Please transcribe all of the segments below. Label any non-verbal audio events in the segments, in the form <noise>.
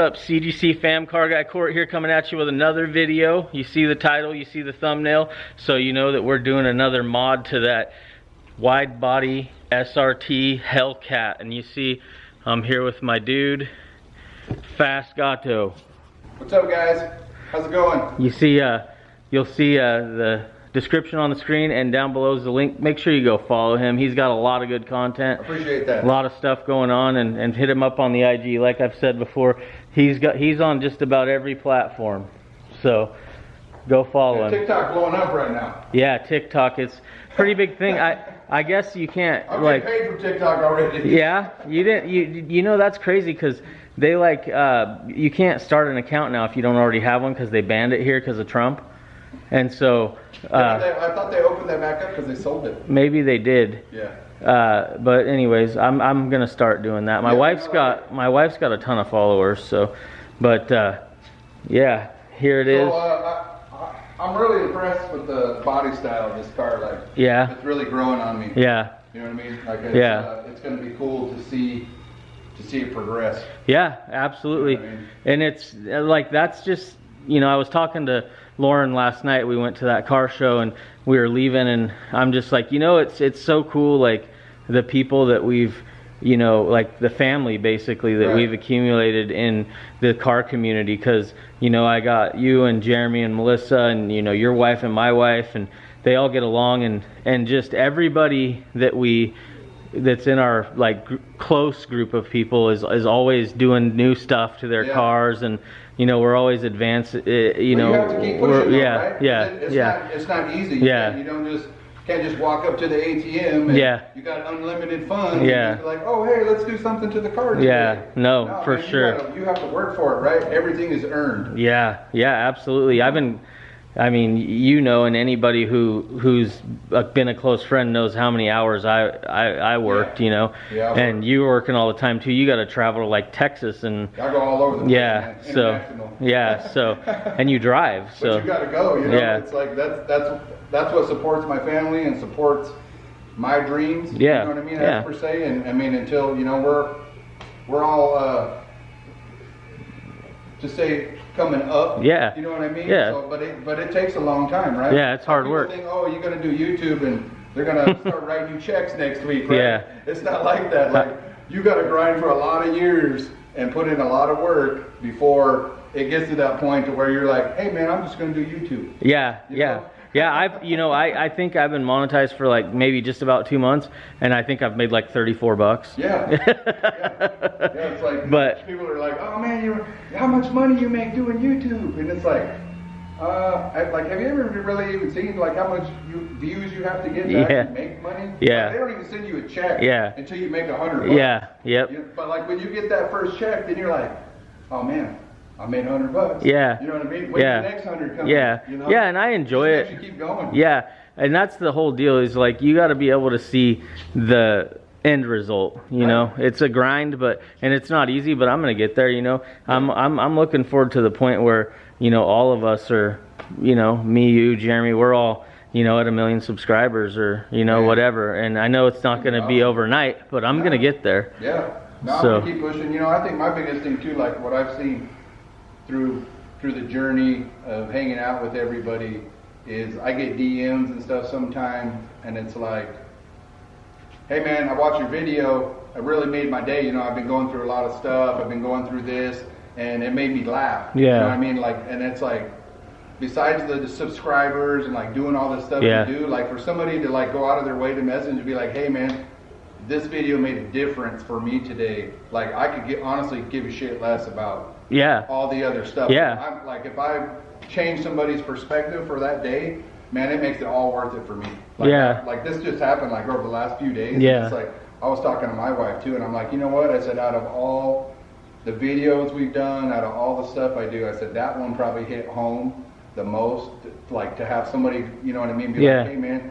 What's up, CGC fam? Car Guy Court here coming at you with another video. You see the title, you see the thumbnail, so you know that we're doing another mod to that wide body SRT Hellcat. And you see, I'm here with my dude, Fast Gato. What's up, guys? How's it going? You see, uh, you'll see uh, the description on the screen and down below is the link. Make sure you go follow him. He's got a lot of good content. Appreciate that. A lot of stuff going on and, and hit him up on the IG. Like I've said before, he's got he's on just about every platform. So go follow him. TikTok blowing up right now. Yeah, TikTok it's pretty big thing. I I guess you can't I'm like paid for TikTok already. yeah, you didn't you you know that's crazy cuz they like uh you can't start an account now if you don't already have one cuz they banned it here cuz of Trump. And so uh they- I thought they opened that back up because they sold it. maybe they did. Yeah. Uh, but anyways, I'm I'm gonna start doing that. My Yeah, wife's got my wife's got a ton of followers, so, but uh, yeah, here it is. So, uh, I, I, I'm really impressed with the body style of this car. Like, Yeah, it's really growing on me. yeah, You know what I mean? Like, it's, Yeah. uh, it's going to be cool to see to see it progress. yeah, absolutely. I mean- And it's uh, like that's just you know I was talking to Lauren last night. We went to that car show and we were leaving, and I'm just like you know it's it's so cool like the people that we've you know like the family basically that Right. we've accumulated in the car community because you know I got you and Jeremy and Melissa and you know your wife and my wife and they all get along and and just everybody that we that's in our like gr- close group of people is is always doing new stuff to their Yeah. cars and you know we're always advanced uh, you But know you have to keep pushing, though, yeah right? yeah it's yeah Not, it's not easy. You Yeah. You don't just can't just walk up to the ATM. And Yeah. You got unlimited funds. Yeah. Like, oh hey, let's do something to the car. Today. Yeah. No, for man, you sure. gotta- You, have to work for it, right? Everything is earned. Yeah, yeah, absolutely. I've been, I mean, you know, and anybody who who's uh, been a close friend knows how many hours I I, I worked, Yeah. you know, Yeah, and worked. you working all the time too. You got to travel to like Texas and I go all over the yeah, man. so yeah, so and you drive, <laughs> So. But you gotta go, you know. Yeah. It's like that's that's that's what supports my family and supports my dreams. Yeah, You know what I mean? yeah. Per se. And I mean until, you know, we're we're all uh to say coming up. Yeah. You know what I mean? Yeah. So, but it but it takes a long time, right? Yeah, it's hard People work. Think, oh, you're gonna do YouTube and they're gonna <laughs> start writing you checks next week, right? Yeah. It's not like that. Uh, like you gotta grind for a lot of years and put in a lot of work before it gets to that point to where you're like, hey man, I'm just gonna do YouTube. yeah, You yeah. know? Yeah, I've you know I, I think I've been monetized for like maybe just about two months, and I think I've made like thirty four bucks. Yeah. <laughs> yeah. Yeah, it's like But- people are like, oh man, you how much money you make doing YouTube? And it's like, uh, I, like have you ever really even seen like how much you, views you have to get to Yeah. actually make money? Yeah. Like, they don't even send you a check. Yeah. Until you make a hundred. bucks. Yeah, yep. You- but like when you get that first check, then you're like, oh man, I made hundred bucks. Yeah. You know what I mean? When's Yeah. the next hundred coming? Yeah, You know? yeah, and I enjoy it. you keep going. Yeah, and that's the whole deal is like you got to be able to see the end result. You know, Right. it's a grind, but and it's not easy, but I'm gonna get there. You know, I'm I'm I'm looking forward to the point where you know all of us are, you know, me, you, Jeremy, we're all you know at a million subscribers or you know Yeah. whatever. And I know it's not gonna be overnight, but I'm gonna get there. Yeah. No, So- keep pushing. You know, I think my biggest thing too, like what I've seen through through the journey of hanging out with everybody, is I get DMs and stuff sometimes, and it's like, hey man, I watched your video. It really made my day. You know, I've been going through a lot of stuff. I've been going through this, and it made me laugh. You Yeah. know what I mean? Like, and it's like. Besides the, the subscribers and like doing all this stuff Yeah. you do, like for somebody to like go out of their way to message and be like, "Hey man, this video made a difference for me today. Like I could get honestly give a shit less about Yeah, all the other stuff. Yeah. I'm, like if I change somebody's perspective for that day, man, it makes it all worth it for me. Like, Yeah. Like this just happened like over the last few days. Yeah. It's like I was talking to my wife too, and I'm like, you know what? I said out of all the videos we've done, out of all the stuff I do, I said that one probably hit home the most. Like to have somebody, you know what I mean? Be Yeah. like, hey man,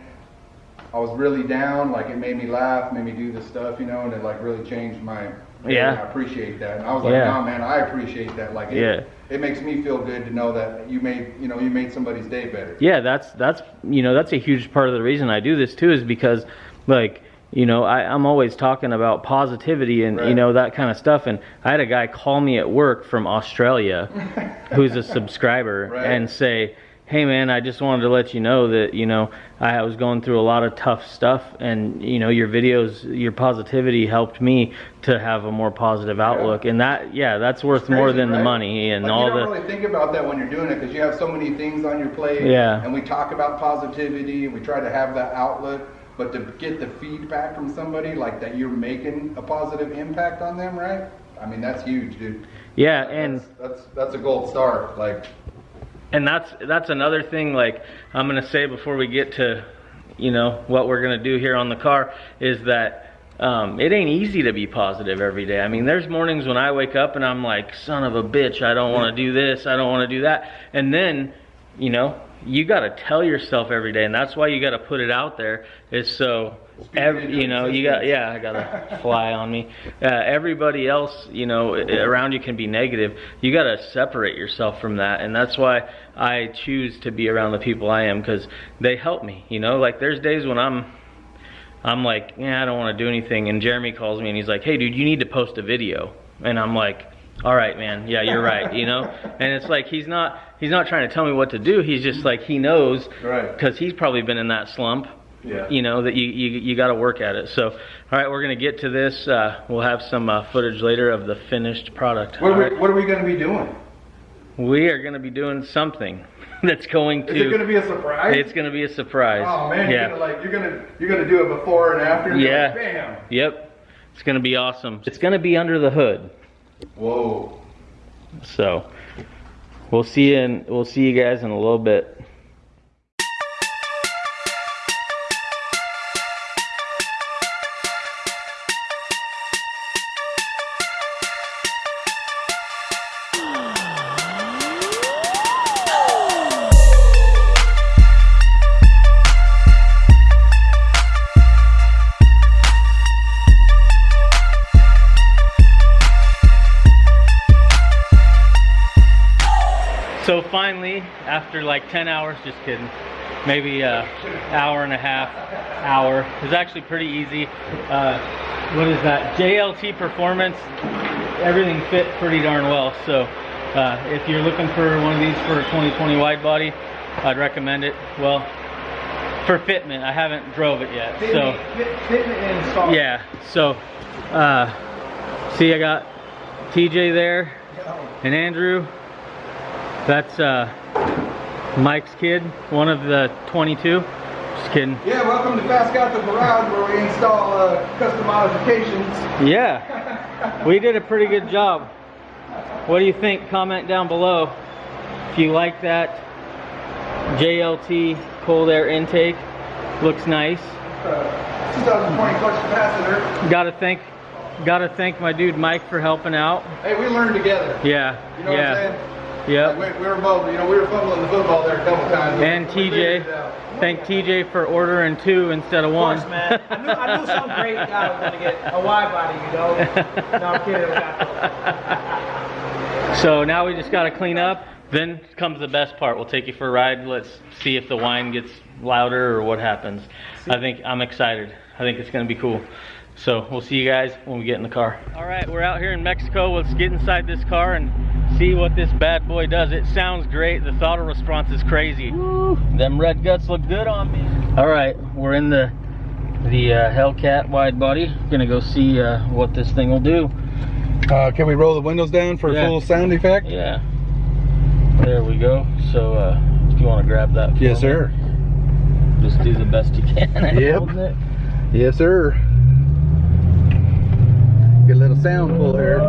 I was really down. Like it made me laugh, made me do this stuff, you know, and it like really changed my. Yeah. I appreciate that, and I was like, Yeah. no, man, I appreciate that. Like, it, Yeah. it makes me feel good to know that you made, you know, you made somebody's day better. yeah that's that's you know that's a huge part of the reason i do this too is because like you know, I, I'm always talking about positivity and you Right. know that kind of stuff. And I had a guy call me at work from Australia, who's a <laughs> subscriber, Right. and say, "Hey man, I just wanted to let you know that you know I was going through a lot of tough stuff, and you know your videos, your positivity helped me to have a more positive outlook, and that yeah, that's worth more Crazy, than the money and like, all you don't the really think about that when you're doing it because you have so many things on your plate. Yeah. And we talk about positivity and we try to have that outlet, but to get the feedback from somebody like that, you're making a positive impact on them, right? I mean, that's huge, dude. yeah, and that's that's, that's a gold star. Like, and that's that's another thing like i'm going to say before we get to you know what we're going to do here on the car is that um, it ain't easy to be positive every day. I mean there's mornings when i wake up and i'm like son of a bitch i don't want to do this i don't want to do that. And then you know you got to tell yourself every day and that's why you got to put it out there is so Speak ev- into you know you got yeah i got to fly on me. Uh, everybody else you know around you can be negative. You got to separate yourself from that and that's why i choose to be around the people i am because they help me you know? Like there's days when i'm i'm like yeah i don't want to do anything and jeremy calls me and he's like hey dude you need to post a video and i'm like all right man yeah you're right you know <laughs> and it's like he's not he's not trying to tell me what to do he's just like he knows Right. because he's probably been in that slump Yeah. you know that you you, you got to work at it so all right we're gonna get to this uh, we'll have some uh, footage later of the finished product what are, right? we, what are we going to be doing? we are gonna be doing something <laughs> that's going to. Is it going to to be a surprise? it's gonna be a surprise Oh man, yeah you're gonna like you're gonna you're gonna do it before and after. and Yeah. like, Bam. yep it's gonna be awesome it's gonna be under the hood Whoa. so we'll see you in we'll see you guys in a little bit after like 10 hours, just kidding, maybe a hour and a half, hour. It was actually pretty easy. Uh, what is that? JLT Performance. Everything fit pretty darn well. So uh, if you're looking for one of these for a 2020 wide body, I'd recommend it. Well, for fitment, I haven't drove it yet. So fitment install. yeah. So uh, see, I got TJ there and Andrew. That's uh, Mike's kid, one of the 22. Just kidding. Yeah, welcome to Fast Got the Garage where we install uh, custom modifications. Yeah, we did a pretty good job. What do you think? Comment down below if you like that JLT cold air intake. Looks nice. Uh, 2020 clutch capacitor. Gotta thank, gotta thank my dude Mike for helping out. Hey, we learned together. Yeah, You know yeah, what I'm saying? Yep. Like, we, we were both, you know, we were fumbling the football there a couple times. And We figured it TJ, thank TJ for ordering two instead of Of one. man. I knew, I knew some <laughs> great guy was gonna get a wide body, you know. No, I'm kidding. We got those. <laughs> So now we just got to clean up. Then comes the best part. We'll take you for a ride. Let's see if the whine gets louder or what happens. I think I'm excited. I think it's going to be cool. So we'll see you guys when we get in the car. All right, we're out here in Mexico. Let's get inside this car and see what this bad boy does. It sounds great. The throttle response is crazy. Them red guts look good on me. All right, we're in the the uh, Hellcat wide body. Gonna go see uh, what this thing will do. Uh, can we roll the windows down for Yeah. a full sound effect? Yeah. There we go. So uh, if you want to grab that. for Yes, me, sir. Just do the best you can. Yep. it. Yes, sir. Get a little sound pull here.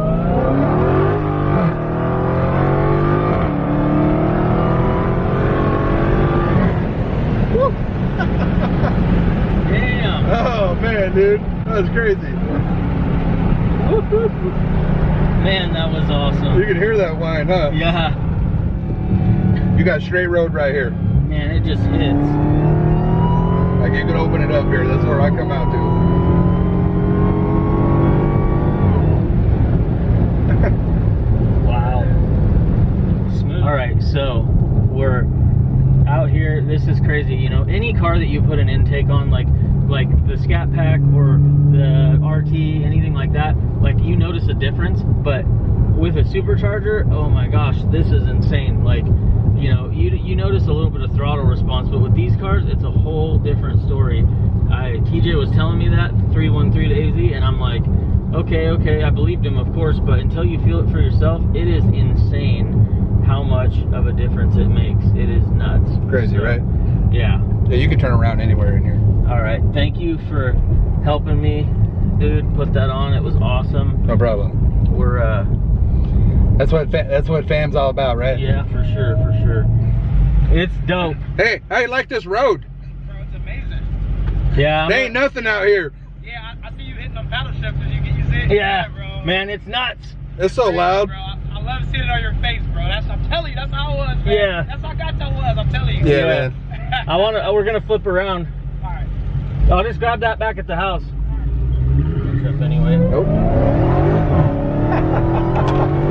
Damn. Oh man, dude, that was crazy. Man, that was awesome. You can hear that whine, huh? Yeah. You got straight road right here. Man, it just hits. Like you can open it up here. That's where I come out to. <laughs> Wow. Smooth. All right, so we're out here. This is crazy. You know, any car that you put an intake on, like like the Scat Pack or the RT, anything like that, like you notice a difference. But with a supercharger, oh my gosh, this is insane. Like, you know, you you notice a little bit of throttle response, but with these cars, it's a whole different story. I TJ was telling me that 313 to AZ, and I'm like, okay, okay, I believed him, of course, but until you feel it for yourself, it is insane how much of a difference it makes. It is nuts. Crazy, So, right? Yeah. Yeah, you can turn around anywhere in here. All right. Thank you for helping me, dude. Put that on. It was awesome. No problem. We're uh, That's what fa- that's what fam's all about, right? yeah, for sure, for sure. It's dope. Hey, I like this road. Bro, it's amazing. Yeah. I'm There ain't nothing out here. Yeah, I, I see you hitting them paddle shifts as you get you see it. Yeah, bro. man, it's nuts. It's so Crazy, loud. Bro. I, I love seeing it on your face, bro. That's I'm telling you, that's how it was, man. Yeah. That's how Gato was, I'm telling you. Yeah, Yeah. man. <laughs> I want to. We're gonna flip around. Alright. I'll just grab that back at the house. Trip anyway. Nope. <laughs>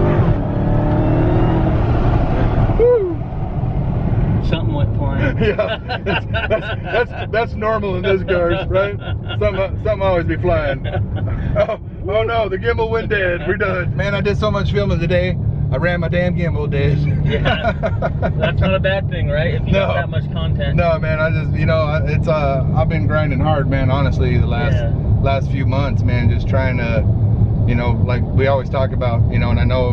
Something went flying. <laughs> yeah, that's, that's, that's that's normal in this cars, right? Something something always be flying. <laughs> Oh, oh no, the gimbal went dead. We're done. Man, I did so much filming today. I ran my damn gimbal days. <laughs> Yeah. That's not a bad thing, right? If you No. that much content. No, man, I just you know it's uh I've been grinding hard, man. Honestly, the last Yeah. last few months, man, just trying to, you know, like we always talk about, you know, and I know,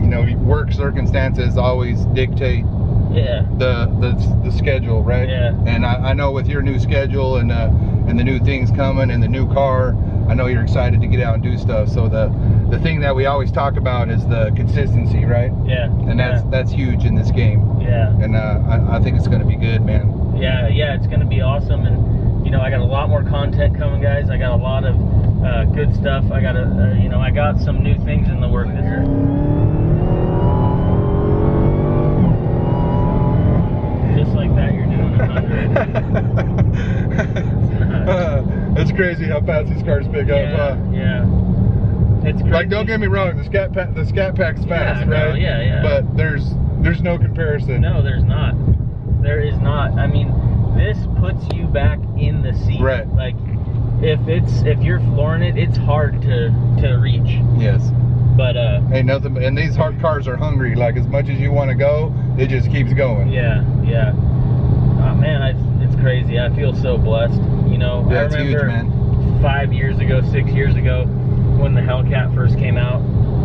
you know, work circumstances always dictate Yeah. the the, the schedule, right? Yeah. And I, I know with your new schedule and uh, and the new things coming and the new car, I know you're excited to get out and do stuff. So the the thing that we always talk about is the consistency, right? Yeah. And that's that's huge in this game. Yeah. And uh, I, I think it's going to be good, man. Yeah, yeah, it's gonna be awesome, and you know, I got a lot more content coming, guys. I got a lot of uh, good stuff. I got a, uh, you know, I got some new things in the work this year. Just like that, you're doing a hundred. <laughs> crazy how fast these cars pick up. yeah, Huh? yeah. It's crazy. Like, don't get me wrong, the scat pack, the scat pack's fast, no, right? yeah, yeah. But there's there's no comparison. No, there's not. There is not. I mean, this puts you back in the seat. Right. Like, if it's if you're flooring it, it's hard to to reach. Yes. But uh, Ain't nothing. And these hard cars are hungry. Like as much as you want to go, it just keeps going. yeah, yeah. Oh, man, I, it's crazy. I feel so blessed. You know, Yeah, I huge, remember man. five years ago, six years ago, when the Hellcat first came out,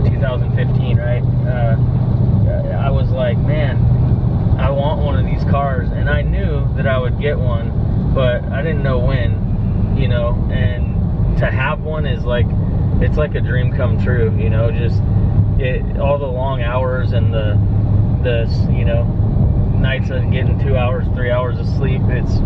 2015, right? Uh, I was like, man, I want one of these cars, and I knew that I would get one, but I didn't know when, you know. And to have one is like, it's like a dream come true, you know. Just it, all the long hours and the the you know nights of getting two hours, three hours of sleep. It's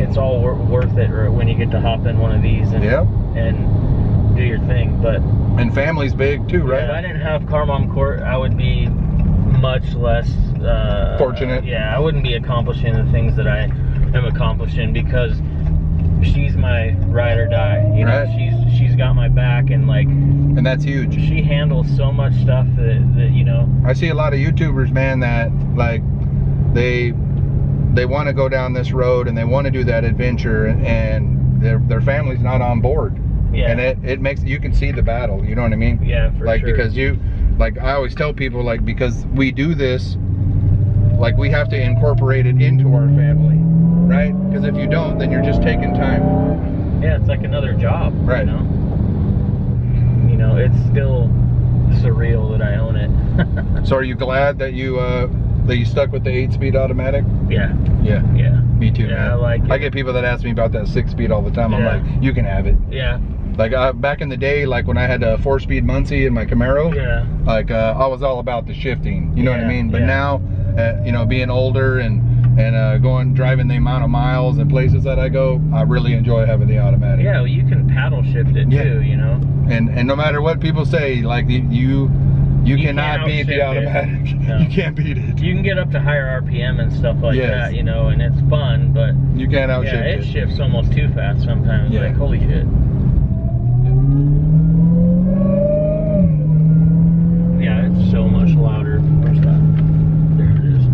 it's all wor- worth it when you get to hop in one of these and Yep. and do your thing. But And family's big too, right? if I didn't have Car Mom Court, I would be much less uh, Fortunate. Yeah, I wouldn't be accomplishing the things that I am accomplishing because she's my ride or die. You know, Right. she's she's got my back and like And that's huge. she handles so much stuff that, that you know. I see a lot of YouTubers, man, that like they they want to go down this road and they want to do that adventure, and their their family's not on board. Yeah. And it it makes you can see the battle. You know what I mean? Yeah, for sure. like sure. because you like I always tell people like because we do this like we have to incorporate it into our family right because if you don't then you're just taking time Yeah, it's like another job. Right. You know, you know it's still surreal that I own it. <laughs> so are you glad that you uh that you stuck with the eight speed automatic yeah, yeah yeah, me too Yeah, man I like it. I get people that ask me about that six speed all the time Yeah. I'm like you can have it yeah, like uh, back in the day like when I had a four speed Muncie in my Camaro yeah. like uh, I was all about the shifting. You know what I mean? But yeah. now, uh, you know, being older and and uh, going driving the amount of miles and places that I go, I really enjoy having the automatic. Yeah, well, you can paddle shift it Yeah. too. You know. And and no matter what people say, like you you, cannot beat the automatic. <laughs> No. You can't beat it. You can get up to higher RPM and stuff like Yes. that, you know, and it's fun, but You can't outshift yeah, it it. shifts almost too fast sometimes. Yeah. Like, holy shit. Yeah, it's so much louder. Where's that? There it is.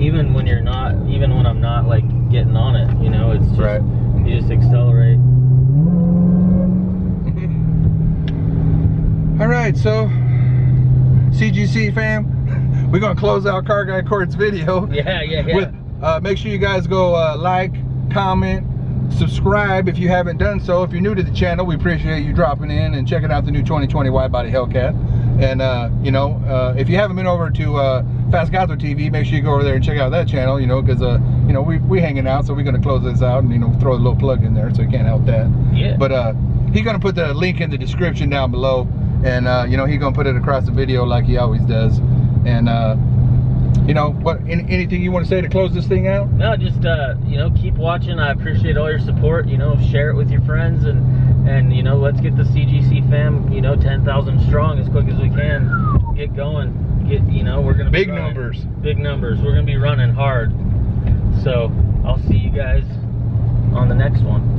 Even when you're not, even when I'm not like getting on it, you know, it's just, Right. you right, so CGC fam, we're gonna close out Car Guy Court's video. <laughs> Yeah, yeah, yeah. With, uh, make sure you guys go uh, like, comment, subscribe if you haven't done so. If you're new to the channel, we appreciate you dropping in and checking out the new 2020 wide body Hellcat. And uh, you know, uh, if you haven't been over to uh, Fast Gato TV, make sure you go over there and check out that channel. You know, because uh, you know we we hanging out, so we're gonna close this out and you know throw a little plug in there, so you can't help that. Yeah. But uh, he's gonna put the link in the description down below, and uh, you know he's gonna put it across the video like he always does. And uh, you know what? Any, anything you want to say to close this thing out? No, just uh, you know, keep watching. I appreciate all your support. You know, share it with your friends and and you know, let's get the CGC fam, you know, 10,000 strong as quick as we can. Get going. Get you know, we're gonna Big running- numbers. Big numbers. We're gonna be running hard. So I'll see you guys on the next one.